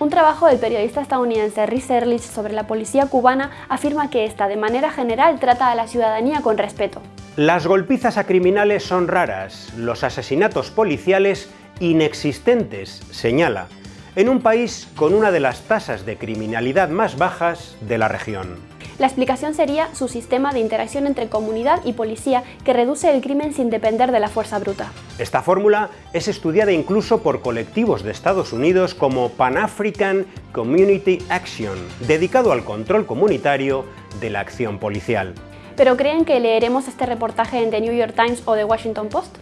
Un trabajo del periodista estadounidense Rhys Ehrlich sobre la policía cubana afirma que esta, de manera general, trata a la ciudadanía con respeto. Las golpizas a criminales son raras, los asesinatos policiales inexistentes, señala, en un país con una de las tasas de criminalidad más bajas de la región. La explicación sería su sistema de interacción entre comunidad y policía que reduce el crimen sin depender de la fuerza bruta. Esta fórmula es estudiada incluso por colectivos de Estados Unidos como Pan African Community Action, dedicado al control comunitario de la acción policial. ¿Pero creen que leeremos este reportaje en The New York Times o The Washington Post?